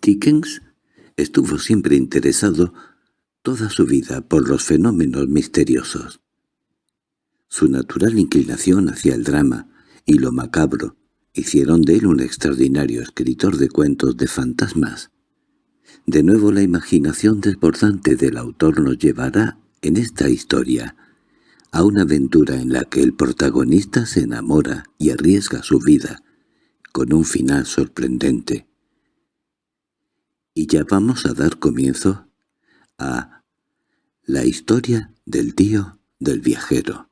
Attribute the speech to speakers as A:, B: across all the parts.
A: Dickens estuvo siempre interesado toda su vida por los fenómenos misteriosos. Su natural inclinación hacia el drama y lo macabro hicieron de él un extraordinario escritor de cuentos de fantasmas. De nuevo la imaginación desbordante del autor nos llevará, en esta historia, a una aventura en la que el protagonista se enamora y arriesga su vida, con un final sorprendente. Y ya vamos a dar comienzo a la historia del tío del viajero.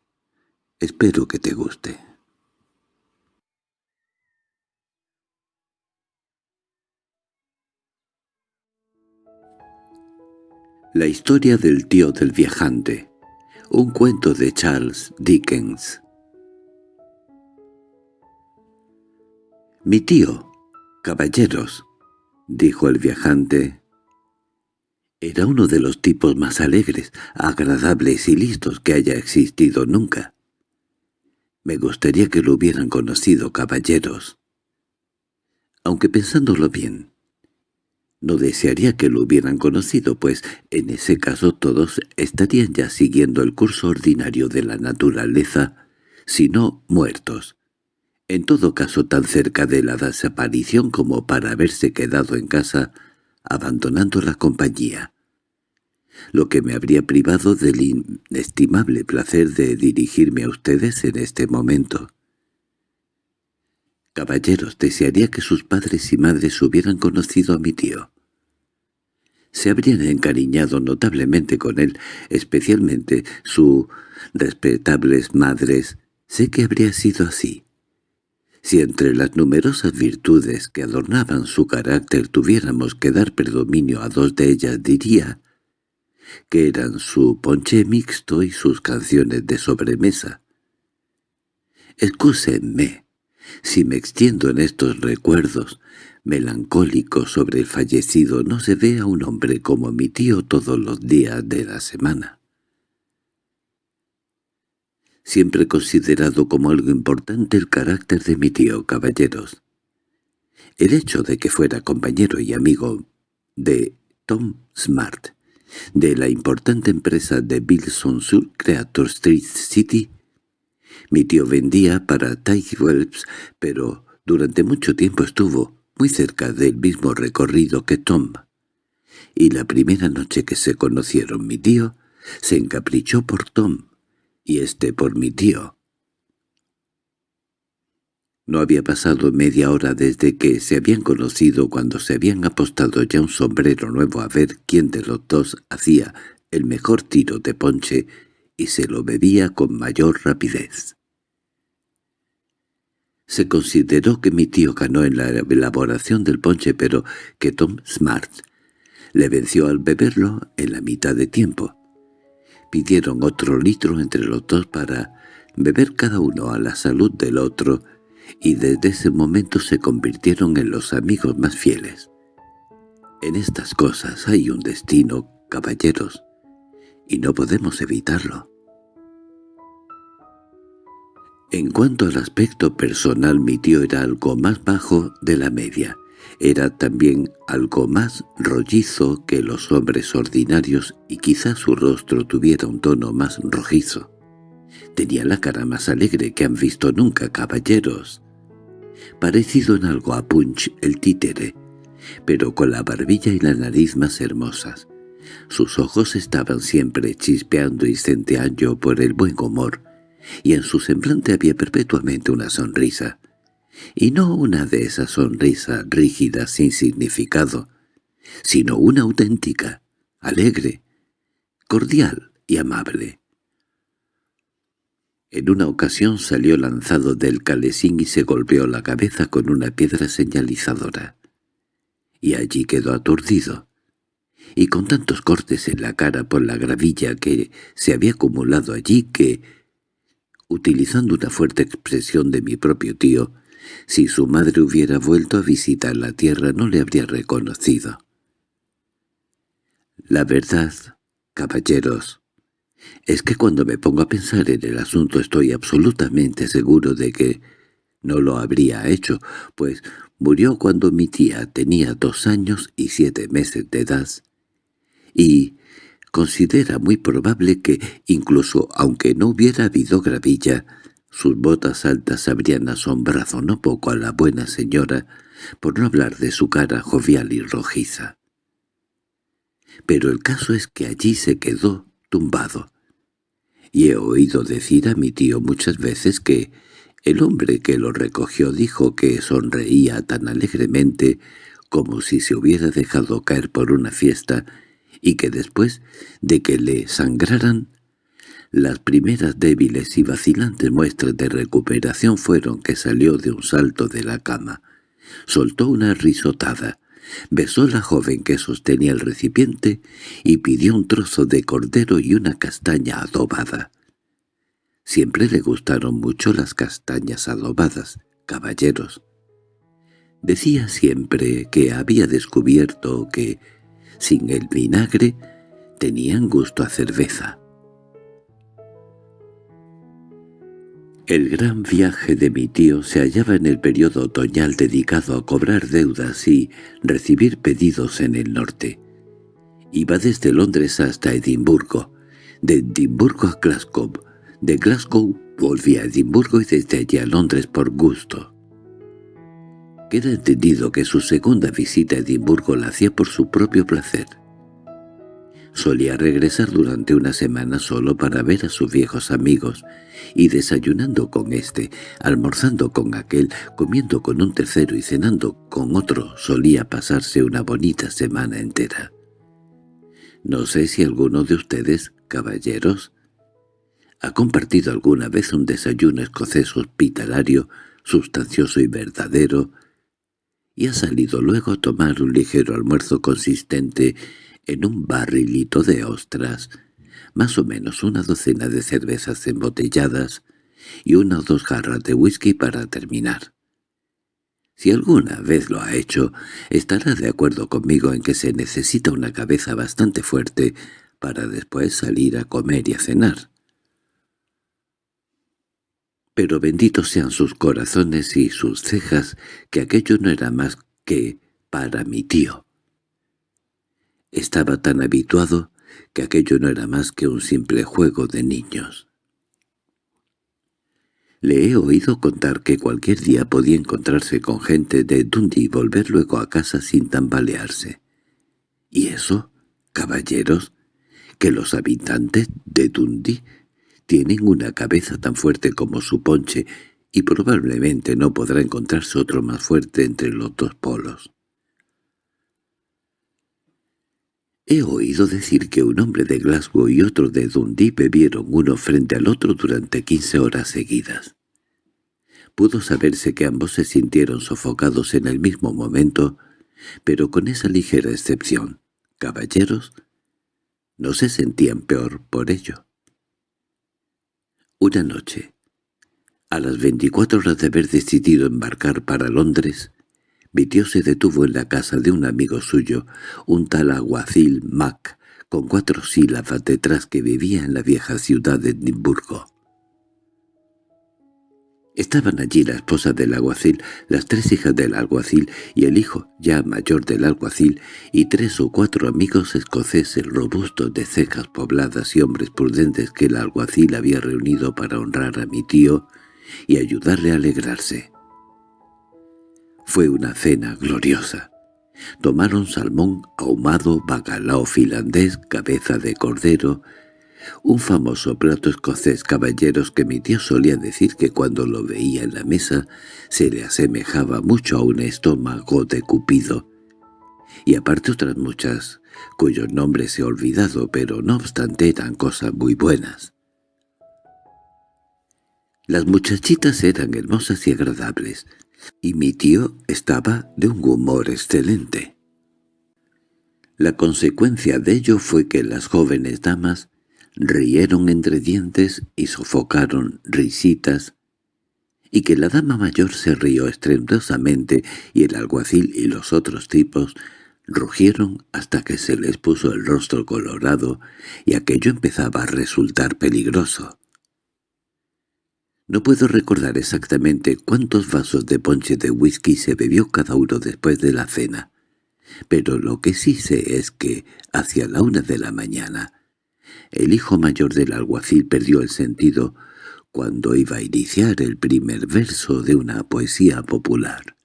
A: Espero que te guste. La historia del tío del viajante. Un cuento de Charles Dickens. «Mi tío, caballeros», dijo el viajante, era uno de los tipos más alegres, agradables y listos que haya existido nunca. Me gustaría que lo hubieran conocido, caballeros. Aunque pensándolo bien, no desearía que lo hubieran conocido, pues en ese caso todos estarían ya siguiendo el curso ordinario de la naturaleza, si no muertos. En todo caso tan cerca de la desaparición como para haberse quedado en casa abandonando la compañía, lo que me habría privado del inestimable placer de dirigirme a ustedes en este momento. Caballeros, desearía que sus padres y madres hubieran conocido a mi tío. Se habrían encariñado notablemente con él, especialmente sus respetables madres. Sé que habría sido así. Si entre las numerosas virtudes que adornaban su carácter tuviéramos que dar predominio a dos de ellas, diría que eran su ponche mixto y sus canciones de sobremesa. Excúsenme si me extiendo en estos recuerdos melancólicos sobre el fallecido. No se ve a un hombre como mi tío todos los días de la semana siempre he considerado como algo importante el carácter de mi tío, caballeros. El hecho de que fuera compañero y amigo de Tom Smart, de la importante empresa de Bilson Sur Creator Street City, mi tío vendía para Tiger Wells, pero durante mucho tiempo estuvo muy cerca del mismo recorrido que Tom. Y la primera noche que se conocieron mi tío se encaprichó por Tom, y este por mi tío. No había pasado media hora desde que se habían conocido cuando se habían apostado ya un sombrero nuevo a ver quién de los dos hacía el mejor tiro de ponche y se lo bebía con mayor rapidez. Se consideró que mi tío ganó en la elaboración del ponche, pero que Tom Smart le venció al beberlo en la mitad de tiempo. Pidieron otro litro entre los dos para beber cada uno a la salud del otro, y desde ese momento se convirtieron en los amigos más fieles. En estas cosas hay un destino, caballeros, y no podemos evitarlo. En cuanto al aspecto personal mi tío era algo más bajo de la media, era también algo más rollizo que los hombres ordinarios y quizá su rostro tuviera un tono más rojizo. Tenía la cara más alegre que han visto nunca caballeros. Parecido en algo a Punch el títere, pero con la barbilla y la nariz más hermosas. Sus ojos estaban siempre chispeando y centeando por el buen humor, y en su semblante había perpetuamente una sonrisa y no una de esas sonrisas rígidas sin significado, sino una auténtica, alegre, cordial y amable. En una ocasión salió lanzado del calesín y se golpeó la cabeza con una piedra señalizadora. Y allí quedó aturdido, y con tantos cortes en la cara por la gravilla que se había acumulado allí que, utilizando una fuerte expresión de mi propio tío, si su madre hubiera vuelto a visitar la tierra no le habría reconocido. La verdad, caballeros, es que cuando me pongo a pensar en el asunto estoy absolutamente seguro de que no lo habría hecho, pues Murió cuando mi tía tenía dos años y siete meses de edad, y considera muy probable que, incluso aunque no hubiera habido gravilla, sus botas altas habrían asombrado no poco a la buena señora, por no hablar de su cara jovial y rojiza. Pero el caso es que allí se quedó tumbado, y he oído decir a mi tío muchas veces que el hombre que lo recogió dijo que sonreía tan alegremente como si se hubiera dejado caer por una fiesta y que después de que le sangraran, las primeras débiles y vacilantes muestras de recuperación fueron que salió de un salto de la cama, soltó una risotada, besó la joven que sostenía el recipiente y pidió un trozo de cordero y una castaña adobada. Siempre le gustaron mucho las castañas adobadas, caballeros. Decía siempre que había descubierto que, sin el vinagre, tenían gusto a cerveza. El gran viaje de mi tío se hallaba en el periodo otoñal dedicado a cobrar deudas y recibir pedidos en el norte. Iba desde Londres hasta Edimburgo, de Edimburgo a Glasgow, de Glasgow volvía a Edimburgo y desde allí a Londres por gusto. Queda entendido que su segunda visita a Edimburgo la hacía por su propio placer. Solía regresar durante una semana solo para ver a sus viejos amigos, y desayunando con éste, almorzando con aquel, comiendo con un tercero y cenando con otro, solía pasarse una bonita semana entera. No sé si alguno de ustedes, caballeros, ¿Ha compartido alguna vez un desayuno escocés hospitalario, sustancioso y verdadero, y ha salido luego a tomar un ligero almuerzo consistente en un barrilito de ostras, más o menos una docena de cervezas embotelladas y una o dos jarras de whisky para terminar? Si alguna vez lo ha hecho, estará de acuerdo conmigo en que se necesita una cabeza bastante fuerte para después salir a comer y a cenar pero benditos sean sus corazones y sus cejas, que aquello no era más que para mi tío. Estaba tan habituado que aquello no era más que un simple juego de niños. Le he oído contar que cualquier día podía encontrarse con gente de Dundee y volver luego a casa sin tambalearse. ¿Y eso, caballeros, que los habitantes de Dundee tienen una cabeza tan fuerte como su ponche y probablemente no podrá encontrarse otro más fuerte entre los dos polos. He oído decir que un hombre de Glasgow y otro de Dundee bebieron uno frente al otro durante quince horas seguidas. Pudo saberse que ambos se sintieron sofocados en el mismo momento, pero con esa ligera excepción, caballeros, no se sentían peor por ello. Una noche, a las veinticuatro horas de haber decidido embarcar para Londres, tío se detuvo en la casa de un amigo suyo, un tal aguacil Mac, con cuatro sílabas detrás que vivía en la vieja ciudad de Edimburgo. Estaban allí la esposa del alguacil, las tres hijas del alguacil y el hijo, ya mayor del alguacil, y tres o cuatro amigos escoceses robustos de cejas pobladas y hombres prudentes que el alguacil había reunido para honrar a mi tío y ayudarle a alegrarse. Fue una cena gloriosa. Tomaron salmón ahumado, bacalao finlandés, cabeza de cordero, un famoso plato escocés caballeros que mi tío solía decir que cuando lo veía en la mesa se le asemejaba mucho a un estómago de Cupido, y aparte otras muchas, cuyos nombres he olvidado, pero no obstante eran cosas muy buenas. Las muchachitas eran hermosas y agradables, y mi tío estaba de un humor excelente. La consecuencia de ello fue que las jóvenes damas rieron entre dientes y sofocaron risitas, y que la dama mayor se rió estrepitosamente y el alguacil y los otros tipos rugieron hasta que se les puso el rostro colorado y aquello empezaba a resultar peligroso. No puedo recordar exactamente cuántos vasos de ponche de whisky se bebió cada uno después de la cena, pero lo que sí sé es que, hacia la una de la mañana, el hijo mayor del alguacil perdió el sentido cuando iba a iniciar el primer verso de una poesía popular.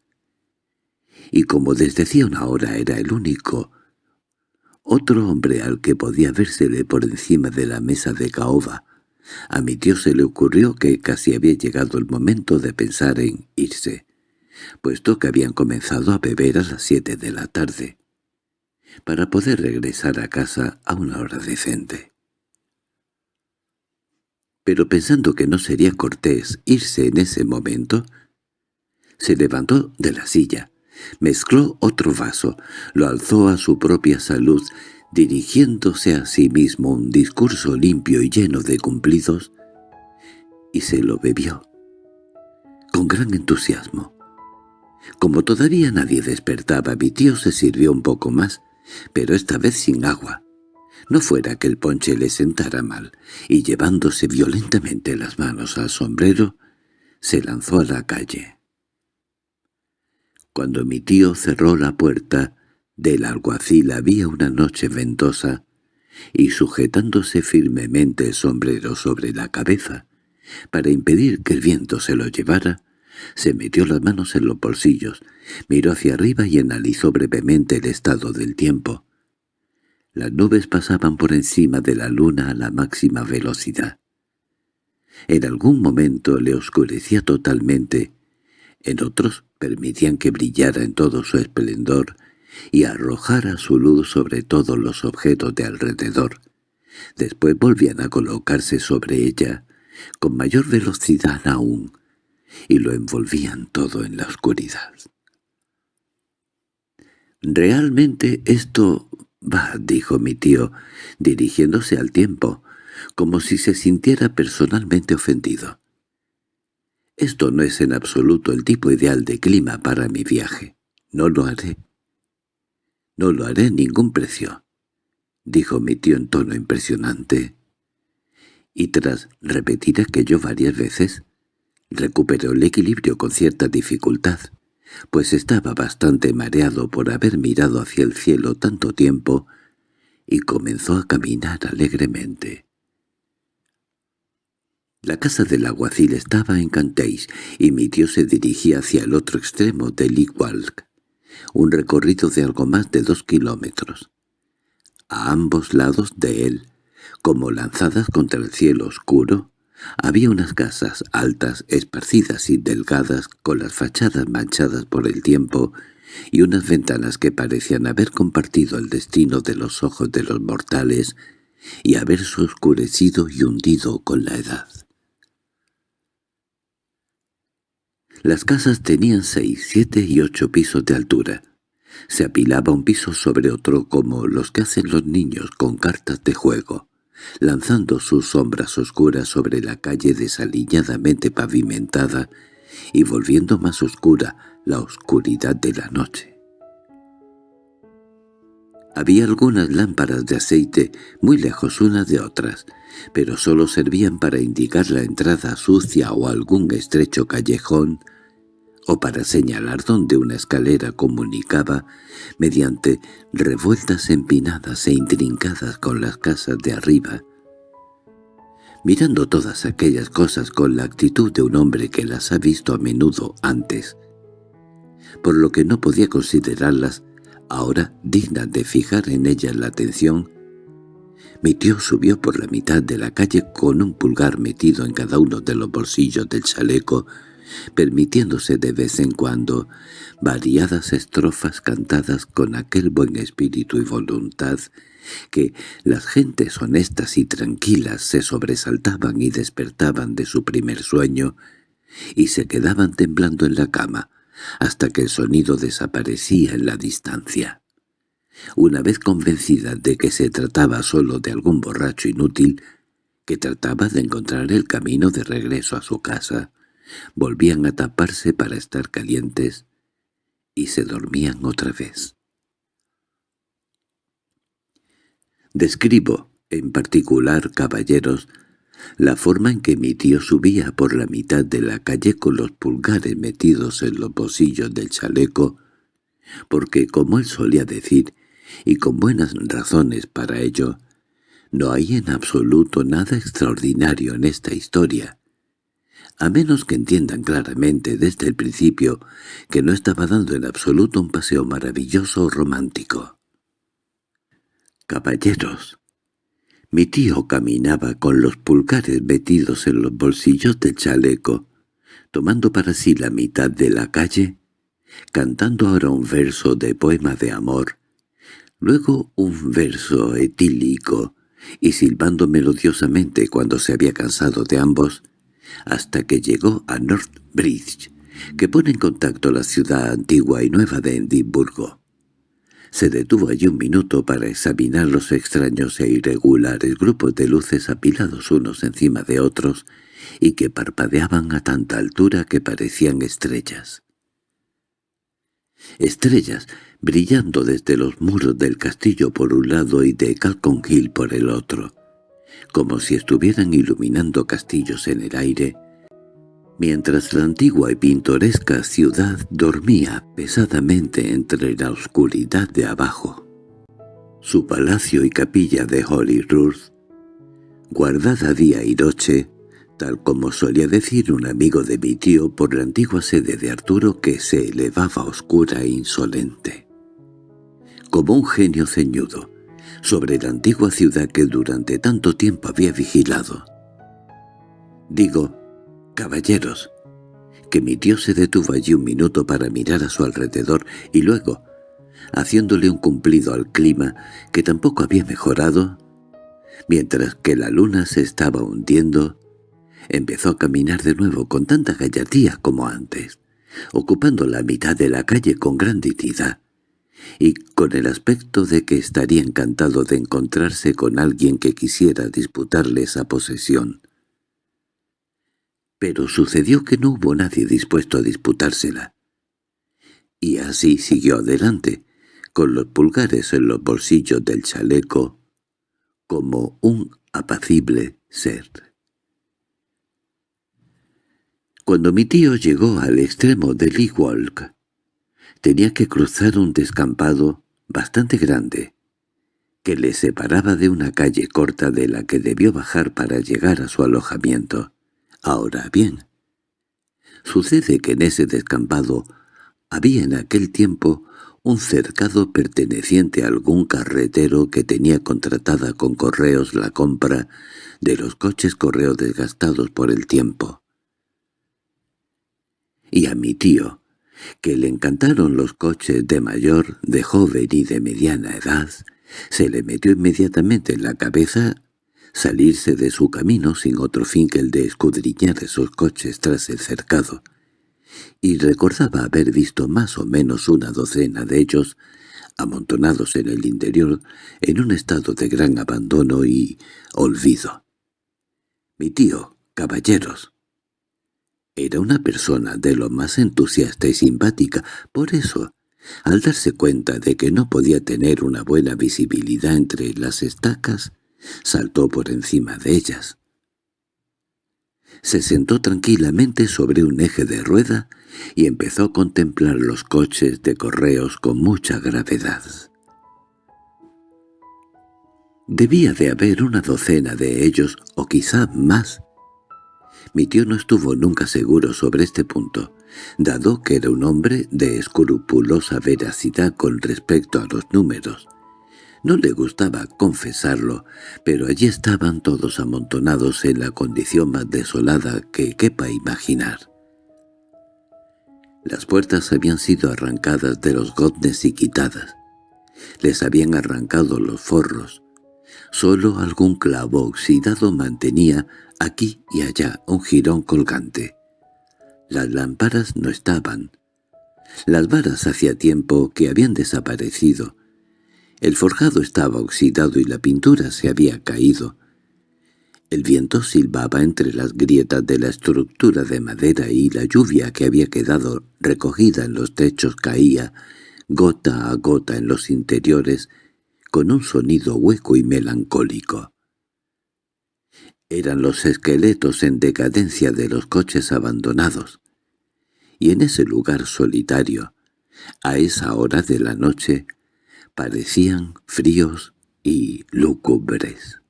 A: Y como desde hacía una hora era el único, otro hombre al que podía vérsele por encima de la mesa de caoba, a mi tío se le ocurrió que casi había llegado el momento de pensar en irse, puesto que habían comenzado a beber a las siete de la tarde, para poder regresar a casa a una hora decente. Pero pensando que no sería cortés irse en ese momento, se levantó de la silla, mezcló otro vaso, lo alzó a su propia salud dirigiéndose a sí mismo un discurso limpio y lleno de cumplidos, y se lo bebió, con gran entusiasmo. Como todavía nadie despertaba, mi tío se sirvió un poco más, pero esta vez sin agua. No fuera que el ponche le sentara mal, y llevándose violentamente las manos al sombrero, se lanzó a la calle. Cuando mi tío cerró la puerta, del alguacil había una noche ventosa, y sujetándose firmemente el sombrero sobre la cabeza, para impedir que el viento se lo llevara, se metió las manos en los bolsillos, miró hacia arriba y analizó brevemente el estado del tiempo. Las nubes pasaban por encima de la luna a la máxima velocidad. En algún momento le oscurecía totalmente, en otros permitían que brillara en todo su esplendor y arrojara su luz sobre todos los objetos de alrededor. Después volvían a colocarse sobre ella, con mayor velocidad aún, y lo envolvían todo en la oscuridad. «Realmente esto va», dijo mi tío, dirigiéndose al tiempo, como si se sintiera personalmente ofendido. «Esto no es en absoluto el tipo ideal de clima para mi viaje. No lo haré. «No lo haré en ningún precio», dijo mi tío en tono impresionante. Y tras repetir aquello varias veces, recuperó el equilibrio con cierta dificultad, pues estaba bastante mareado por haber mirado hacia el cielo tanto tiempo, y comenzó a caminar alegremente. La casa del alguacil estaba en Cantéis, y mi tío se dirigía hacia el otro extremo del Igualc un recorrido de algo más de dos kilómetros. A ambos lados de él, como lanzadas contra el cielo oscuro, había unas casas altas, esparcidas y delgadas, con las fachadas manchadas por el tiempo, y unas ventanas que parecían haber compartido el destino de los ojos de los mortales y haberse oscurecido y hundido con la edad. Las casas tenían seis, siete y ocho pisos de altura. Se apilaba un piso sobre otro como los que hacen los niños con cartas de juego, lanzando sus sombras oscuras sobre la calle desaliñadamente pavimentada y volviendo más oscura la oscuridad de la noche. Había algunas lámparas de aceite muy lejos unas de otras, pero sólo servían para indicar la entrada sucia o algún estrecho callejón, o para señalar dónde una escalera comunicaba mediante revueltas empinadas e intrincadas con las casas de arriba. Mirando todas aquellas cosas con la actitud de un hombre que las ha visto a menudo antes, por lo que no podía considerarlas ahora dignas de fijar en ellas la atención, mi tío subió por la mitad de la calle con un pulgar metido en cada uno de los bolsillos del chaleco, permitiéndose de vez en cuando variadas estrofas cantadas con aquel buen espíritu y voluntad que las gentes honestas y tranquilas se sobresaltaban y despertaban de su primer sueño y se quedaban temblando en la cama hasta que el sonido desaparecía en la distancia. Una vez convencida de que se trataba solo de algún borracho inútil, que trataba de encontrar el camino de regreso a su casa, volvían a taparse para estar calientes y se dormían otra vez. Describo, en particular, caballeros, la forma en que mi tío subía por la mitad de la calle con los pulgares metidos en los bolsillos del chaleco, porque, como él solía decir, y con buenas razones para ello, no hay en absoluto nada extraordinario en esta historia, a menos que entiendan claramente desde el principio que no estaba dando en absoluto un paseo maravilloso o romántico. Caballeros, mi tío caminaba con los pulgares metidos en los bolsillos del chaleco, tomando para sí la mitad de la calle, cantando ahora un verso de poema de amor, luego un verso etílico, y silbando melodiosamente cuando se había cansado de ambos, hasta que llegó a North Bridge, que pone en contacto la ciudad antigua y nueva de Edimburgo. Se detuvo allí un minuto para examinar los extraños e irregulares grupos de luces apilados unos encima de otros y que parpadeaban a tanta altura que parecían estrellas. Estrellas brillando desde los muros del castillo por un lado y de Calcon Hill por el otro, como si estuvieran iluminando castillos en el aire, mientras la antigua y pintoresca ciudad dormía pesadamente entre la oscuridad de abajo. Su palacio y capilla de Holyrood, guardada día y noche, tal como solía decir un amigo de mi tío por la antigua sede de Arturo que se elevaba oscura e insolente. Como un genio ceñudo, sobre la antigua ciudad que durante tanto tiempo había vigilado. Digo, caballeros, que mi tío se detuvo allí un minuto para mirar a su alrededor y luego, haciéndole un cumplido al clima que tampoco había mejorado, mientras que la luna se estaba hundiendo, empezó a caminar de nuevo con tanta gallardía como antes, ocupando la mitad de la calle con gran dignidad, y con el aspecto de que estaría encantado de encontrarse con alguien que quisiera disputarle esa posesión. Pero sucedió que no hubo nadie dispuesto a disputársela. Y así siguió adelante, con los pulgares en los bolsillos del chaleco, como un apacible ser. Cuando mi tío llegó al extremo del Walk, tenía que cruzar un descampado bastante grande, que le separaba de una calle corta de la que debió bajar para llegar a su alojamiento. Ahora bien, sucede que en ese descampado había en aquel tiempo un cercado perteneciente a algún carretero que tenía contratada con correos la compra de los coches correo desgastados por el tiempo. Y a mi tío, que le encantaron los coches de mayor, de joven y de mediana edad, se le metió inmediatamente en la cabeza salirse de su camino sin otro fin que el de escudriñar esos coches tras el cercado, y recordaba haber visto más o menos una docena de ellos amontonados en el interior en un estado de gran abandono y olvido. «Mi tío, caballeros», era una persona de lo más entusiasta y simpática, por eso, al darse cuenta de que no podía tener una buena visibilidad entre las estacas, saltó por encima de ellas. Se sentó tranquilamente sobre un eje de rueda y empezó a contemplar los coches de correos con mucha gravedad. Debía de haber una docena de ellos, o quizá más, mi tío no estuvo nunca seguro sobre este punto, dado que era un hombre de escrupulosa veracidad con respecto a los números. No le gustaba confesarlo, pero allí estaban todos amontonados en la condición más desolada que quepa imaginar. Las puertas habían sido arrancadas de los goznes y quitadas. Les habían arrancado los forros. Solo algún clavo oxidado mantenía aquí y allá un jirón colgante. Las lámparas no estaban. Las varas hacía tiempo que habían desaparecido. El forjado estaba oxidado y la pintura se había caído. El viento silbaba entre las grietas de la estructura de madera y la lluvia que había quedado recogida en los techos caía, gota a gota en los interiores, con un sonido hueco y melancólico. Eran los esqueletos en decadencia de los coches abandonados. Y en ese lugar solitario, a esa hora de la noche, parecían fríos y lúgubres.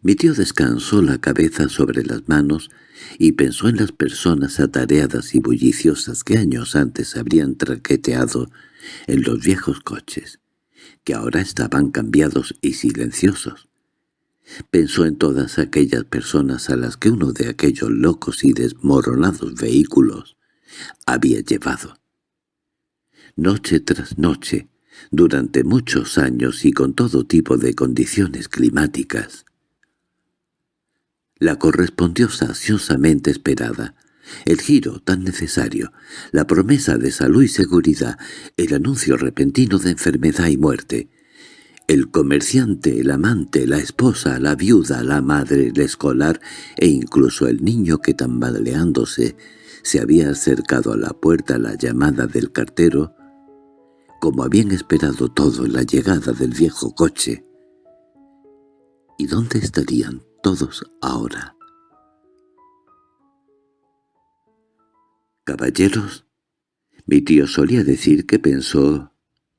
A: Mi tío descansó la cabeza sobre las manos y pensó en las personas atareadas y bulliciosas que años antes habrían traqueteado en los viejos coches, que ahora estaban cambiados y silenciosos. Pensó en todas aquellas personas a las que uno de aquellos locos y desmoronados vehículos había llevado. Noche tras noche, durante muchos años y con todo tipo de condiciones climáticas, la correspondió saciosamente esperada, el giro tan necesario, la promesa de salud y seguridad, el anuncio repentino de enfermedad y muerte, el comerciante, el amante, la esposa, la viuda, la madre, el escolar e incluso el niño que tambaleándose se había acercado a la puerta a la llamada del cartero, como habían esperado todo la llegada del viejo coche. ¿Y dónde estarían todos ahora. «Caballeros», mi tío solía decir que pensó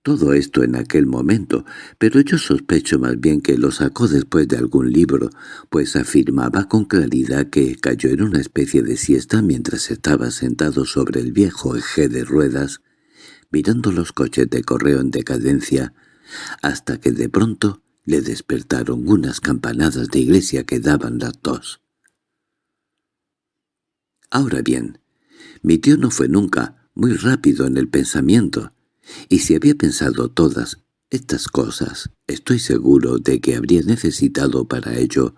A: todo esto en aquel momento, pero yo sospecho más bien que lo sacó después de algún libro, pues afirmaba con claridad que cayó en una especie de siesta mientras estaba sentado sobre el viejo eje de ruedas, mirando los coches de correo en decadencia, hasta que de pronto le despertaron unas campanadas de iglesia que daban las dos. Ahora bien, mi tío no fue nunca muy rápido en el pensamiento, y si había pensado todas estas cosas, estoy seguro de que habría necesitado para ello,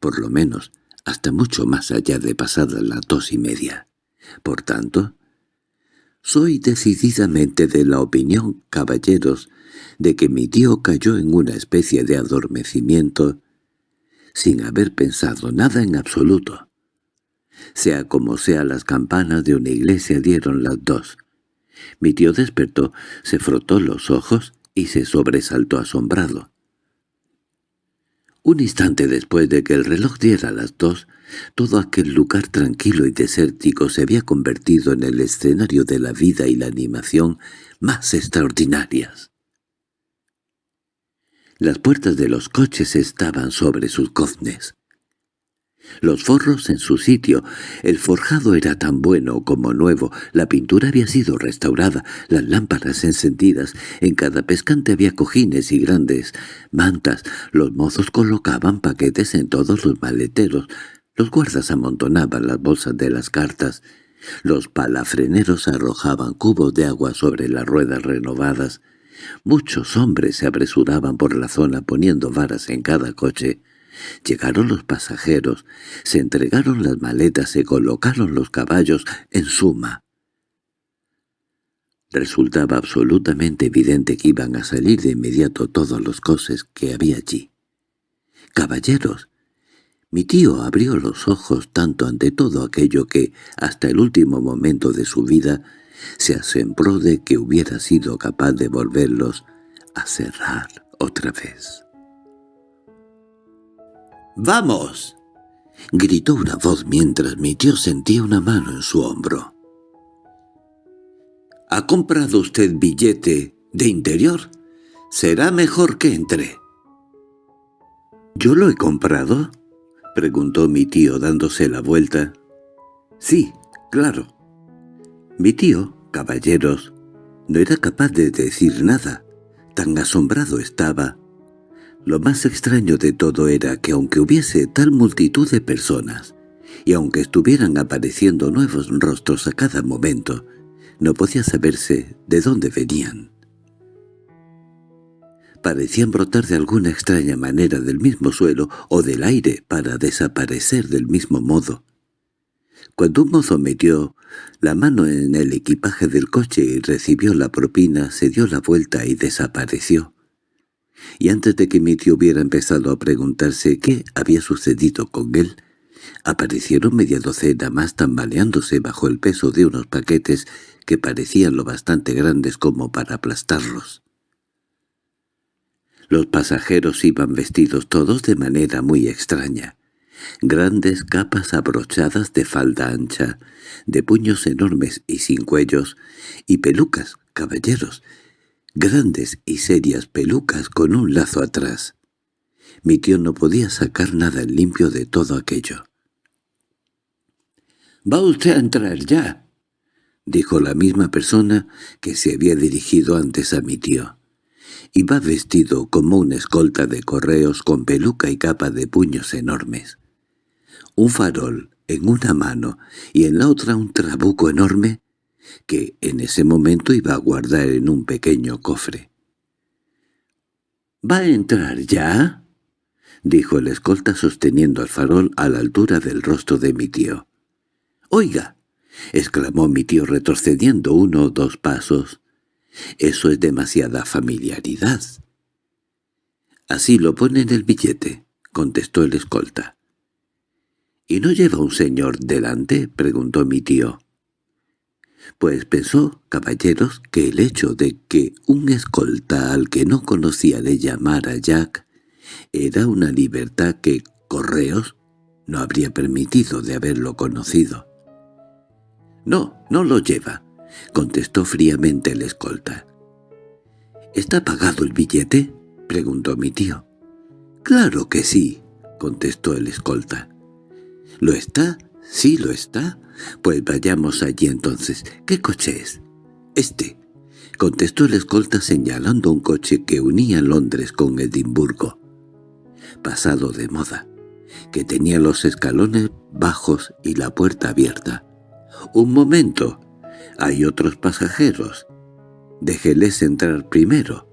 A: por lo menos, hasta mucho más allá de pasadas las dos y media. Por tanto, soy decididamente de la opinión, caballeros, de que mi tío cayó en una especie de adormecimiento sin haber pensado nada en absoluto. Sea como sea, las campanas de una iglesia dieron las dos. Mi tío despertó, se frotó los ojos y se sobresaltó asombrado. Un instante después de que el reloj diera las dos, todo aquel lugar tranquilo y desértico se había convertido en el escenario de la vida y la animación más extraordinarias. Las puertas de los coches estaban sobre sus goznes. Los forros en su sitio, el forjado era tan bueno como nuevo, la pintura había sido restaurada, las lámparas encendidas, en cada pescante había cojines y grandes mantas, los mozos colocaban paquetes en todos los maleteros, los guardas amontonaban las bolsas de las cartas, los palafreneros arrojaban cubos de agua sobre las ruedas renovadas, Muchos hombres se apresuraban por la zona poniendo varas en cada coche. Llegaron los pasajeros, se entregaron las maletas, se colocaron los caballos, en suma. Resultaba absolutamente evidente que iban a salir de inmediato todos los coches que había allí. «¡Caballeros!» Mi tío abrió los ojos tanto ante todo aquello que, hasta el último momento de su vida, se asombró de que hubiera sido capaz de volverlos a cerrar otra vez. «¡Vamos!» gritó una voz mientras mi tío sentía una mano en su hombro. ¿Ha comprado usted billete de interior? Será mejor que entre. ¿Yo lo he comprado? preguntó mi tío dándose la vuelta. Sí, claro. Mi tío, caballeros, no era capaz de decir nada. Tan asombrado estaba. Lo más extraño de todo era que aunque hubiese tal multitud de personas, y aunque estuvieran apareciendo nuevos rostros a cada momento, no podía saberse de dónde venían. Parecían brotar de alguna extraña manera del mismo suelo o del aire para desaparecer del mismo modo. Cuando un mozo metió la mano en el equipaje del coche y recibió la propina, se dio la vuelta y desapareció. Y antes de que mi tío hubiera empezado a preguntarse qué había sucedido con él, aparecieron media docena más tambaleándose bajo el peso de unos paquetes que parecían lo bastante grandes como para aplastarlos. Los pasajeros iban vestidos todos de manera muy extraña. Grandes capas abrochadas de falda ancha, de puños enormes y sin cuellos, y pelucas, caballeros, grandes y serias pelucas con un lazo atrás. Mi tío no podía sacar nada en limpio de todo aquello. —¿Va usted a entrar ya? —dijo la misma persona que se había dirigido antes a mi tío. Iba vestido como un escolta de correos con peluca y capa de puños enormes. Un farol en una mano y en la otra un trabuco enorme que en ese momento iba a guardar en un pequeño cofre. —¿Va a entrar ya? —dijo el escolta sosteniendo el farol a la altura del rostro de mi tío. —Oiga —exclamó mi tío retrocediendo uno o dos pasos—, eso es demasiada familiaridad. —Así lo pone en el billete —contestó el escolta. —¿Y no lleva un señor delante? —preguntó mi tío. Pues pensó, caballeros, que el hecho de que un escolta al que no conocía le llamara Jack era una libertad que Correos no habría permitido de haberlo conocido. —No, no lo lleva —contestó fríamente el escolta. —¿Está pagado el billete? —preguntó mi tío. —Claro que sí —contestó el escolta. —¿Lo está? —Sí, lo está. Pues vayamos allí entonces. ¿Qué coche es? —Este —contestó el escolta señalando un coche que unía Londres con Edimburgo. Pasado de moda, que tenía los escalones bajos y la puerta abierta. —Un momento. Hay otros pasajeros. Déjeles entrar primero.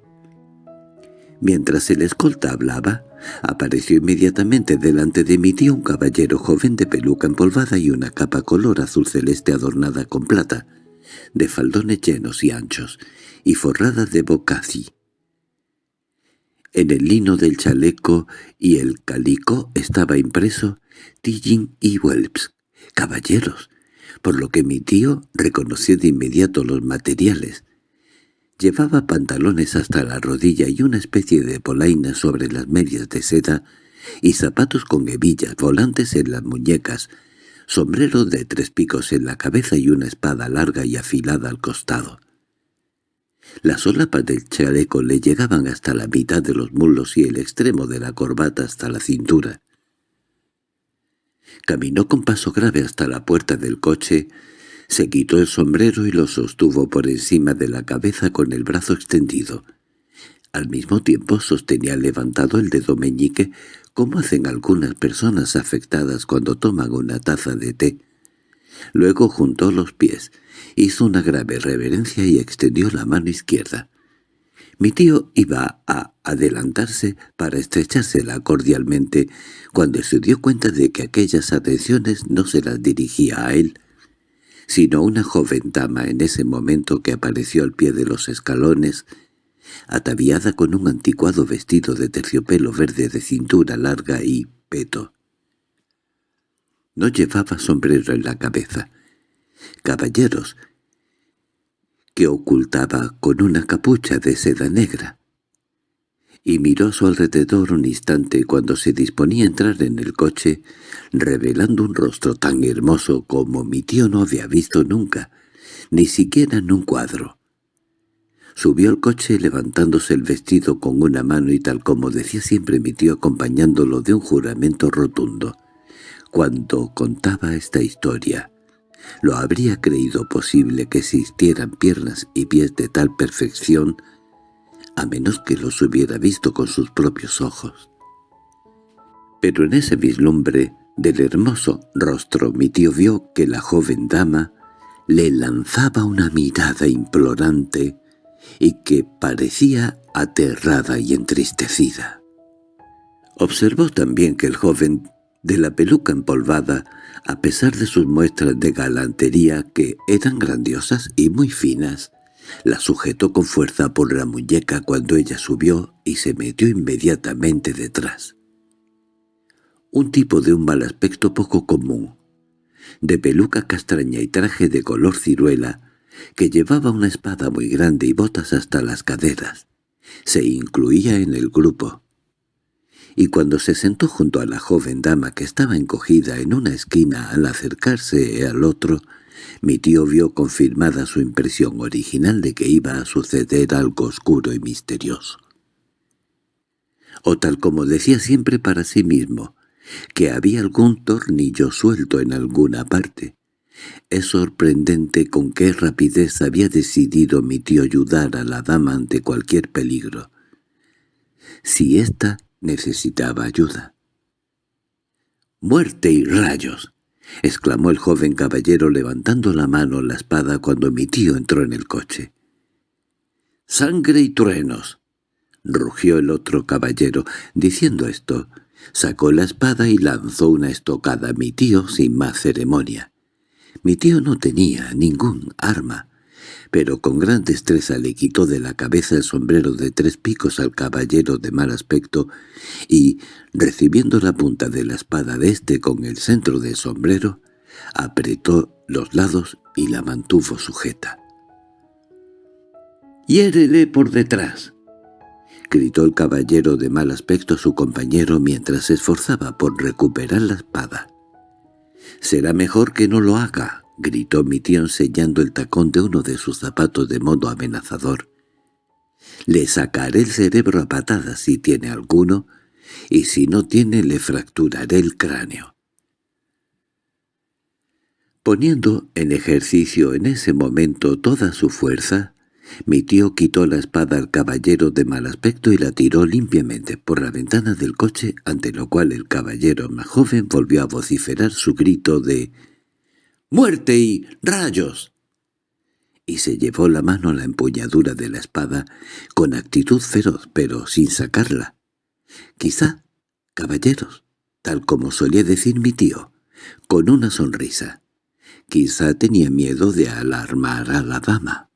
A: Mientras el escolta hablaba, apareció inmediatamente delante de mi tío un caballero joven de peluca empolvada y una capa color azul celeste adornada con plata, de faldones llenos y anchos, y forrada de bocací. En el lino del chaleco y el calico estaba impreso Tillin y Welps, caballeros, por lo que mi tío reconoció de inmediato los materiales. Llevaba pantalones hasta la rodilla y una especie de polaina sobre las medias de seda y zapatos con hebillas volantes en las muñecas, sombrero de tres picos en la cabeza y una espada larga y afilada al costado. Las solapas del chaleco le llegaban hasta la mitad de los muslos y el extremo de la corbata hasta la cintura. Caminó con paso grave hasta la puerta del coche, se quitó el sombrero y lo sostuvo por encima de la cabeza con el brazo extendido. Al mismo tiempo sostenía levantado el dedo meñique, como hacen algunas personas afectadas cuando toman una taza de té. Luego juntó los pies, hizo una grave reverencia y extendió la mano izquierda. Mi tío iba a adelantarse para estrechársela cordialmente cuando se dio cuenta de que aquellas atenciones no se las dirigía a él, sino una joven dama en ese momento que apareció al pie de los escalones, ataviada con un anticuado vestido de terciopelo verde de cintura larga y peto. No llevaba sombrero en la cabeza. Caballeros, que ocultaba con una capucha de seda negra. Y miró a su alrededor un instante cuando se disponía a entrar en el coche, revelando un rostro tan hermoso como mi tío no había visto nunca, ni siquiera en un cuadro. Subió al coche levantándose el vestido con una mano y tal como decía siempre mi tío acompañándolo de un juramento rotundo. Cuando contaba esta historia, lo habría creído posible que existieran piernas y pies de tal perfección, a menos que los hubiera visto con sus propios ojos. Pero en ese vislumbre del hermoso rostro mi tío vio que la joven dama le lanzaba una mirada implorante y que parecía aterrada y entristecida. Observó también que el joven de la peluca empolvada a pesar de sus muestras de galantería que eran grandiosas y muy finas, la sujetó con fuerza por la muñeca cuando ella subió y se metió inmediatamente detrás. Un tipo de un mal aspecto poco común, de peluca castaña y traje de color ciruela, que llevaba una espada muy grande y botas hasta las caderas, Se incluía en el grupo. Y cuando se sentó junto a la joven dama que estaba encogida en una esquina al acercarse al otro, mi tío vio confirmada su impresión original de que iba a suceder algo oscuro y misterioso. O tal como decía siempre para sí mismo, que había algún tornillo suelto en alguna parte. Es sorprendente con qué rapidez había decidido mi tío ayudar a la dama ante cualquier peligro. Si ésta necesitaba ayuda. —¡Muerte y rayos! —exclamó el joven caballero levantando la mano la espada cuando mi tío entró en el coche. —¡Sangre y truenos! —rugió el otro caballero. Diciendo esto, sacó la espada y lanzó una estocada a mi tío sin más ceremonia. Mi tío no tenía ningún arma, pero con gran destreza le quitó de la cabeza el sombrero de tres picos al caballero de mal aspecto y, recibiendo la punta de la espada de éste con el centro del sombrero, apretó los lados y la mantuvo sujeta. —¡Hiérele por detrás! —gritó el caballero de mal aspecto a su compañero mientras se esforzaba por recuperar la espada. —Será mejor que no lo haga —gritó mi tío enseñando el tacón de uno de sus zapatos de modo amenazador. —Le sacaré el cerebro a patadas si tiene alguno, y si no tiene le fracturaré el cráneo. Poniendo en ejercicio en ese momento toda su fuerza, mi tío quitó la espada al caballero de mal aspecto y la tiró limpiamente por la ventana del coche, ante lo cual el caballero más joven volvió a vociferar su grito de «¡Muerte y rayos!» y se llevó la mano a la empuñadura de la espada con actitud feroz, pero sin sacarla. Quizá, caballeros, tal como solía decir mi tío, con una sonrisa. Quizá tenía miedo de alarmar a la dama.